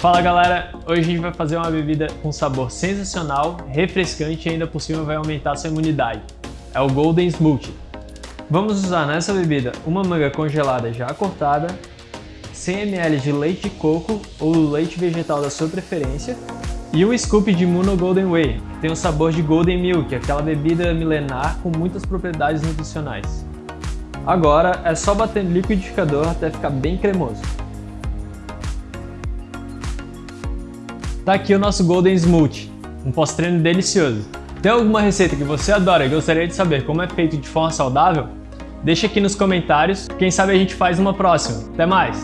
Fala galera, hoje a gente vai fazer uma bebida com sabor sensacional, refrescante e ainda por cima vai aumentar sua imunidade. É o Golden Smoothie. Vamos usar nessa bebida uma manga congelada já cortada, 100 ml de leite de coco ou leite vegetal da sua preferência e um scoop de Muno Golden Whey, que tem o sabor de Golden Milk, aquela bebida milenar com muitas propriedades nutricionais. Agora é só bater no liquidificador até ficar bem cremoso. Tá aqui o nosso Golden Smoothie, um pós-treino delicioso. Tem alguma receita que você adora e gostaria de saber como é feito de forma saudável? Deixa aqui nos comentários, quem sabe a gente faz uma próxima. Até mais!